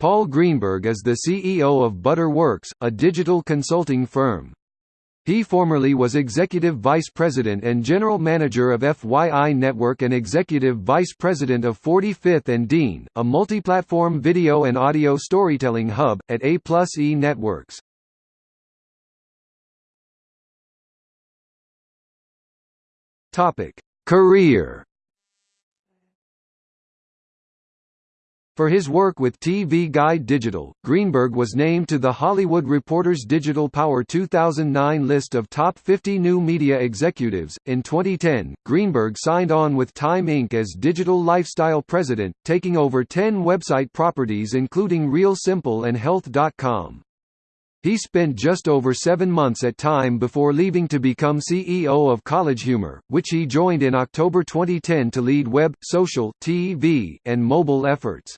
Paul Greenberg is the CEO of Butterworks, a digital consulting firm. He formerly was Executive Vice President and General Manager of FYI Network and Executive Vice President of 45th and Dean, a multi-platform video and audio storytelling hub, at A Plus E Networks. Career For his work with TV Guide Digital, Greenberg was named to the Hollywood Reporter's Digital Power 2009 list of top 50 new media executives. In 2010, Greenberg signed on with Time Inc. as digital lifestyle president, taking over 10 website properties including Real Simple and Health.com. He spent just over seven months at Time before leaving to become CEO of College Humor, which he joined in October 2010 to lead web, social, TV, and mobile efforts.